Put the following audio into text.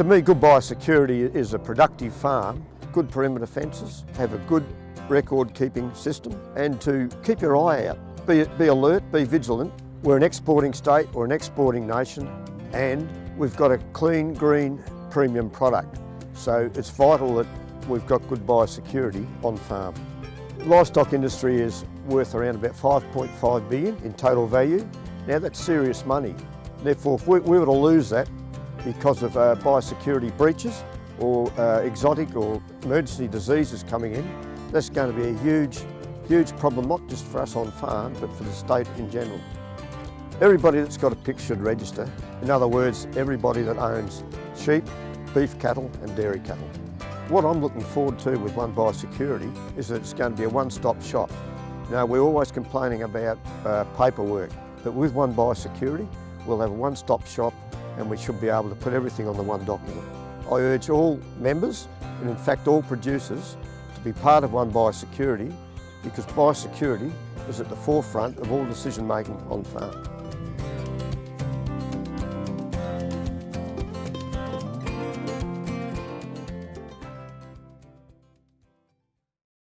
To me, good biosecurity is a productive farm, good perimeter fences, have a good record keeping system and to keep your eye out. Be, be alert, be vigilant. We're an exporting state or an exporting nation and we've got a clean, green, premium product. So it's vital that we've got good biosecurity on farm. Livestock industry is worth around about 5.5 billion in total value. Now that's serious money. Therefore, if we, we were to lose that because of uh, biosecurity breaches or uh, exotic or emergency diseases coming in, that's going to be a huge, huge problem, not just for us on farm, but for the state in general. Everybody that's got a pig should register. In other words, everybody that owns sheep, beef cattle and dairy cattle. What I'm looking forward to with One Biosecurity is that it's going to be a one-stop shop. Now, we're always complaining about uh, paperwork, but with One Biosecurity, we'll have a one-stop shop and we should be able to put everything on the one document. I urge all members, and in fact all producers, to be part of One Biosecurity because biosecurity is at the forefront of all decision making on farm.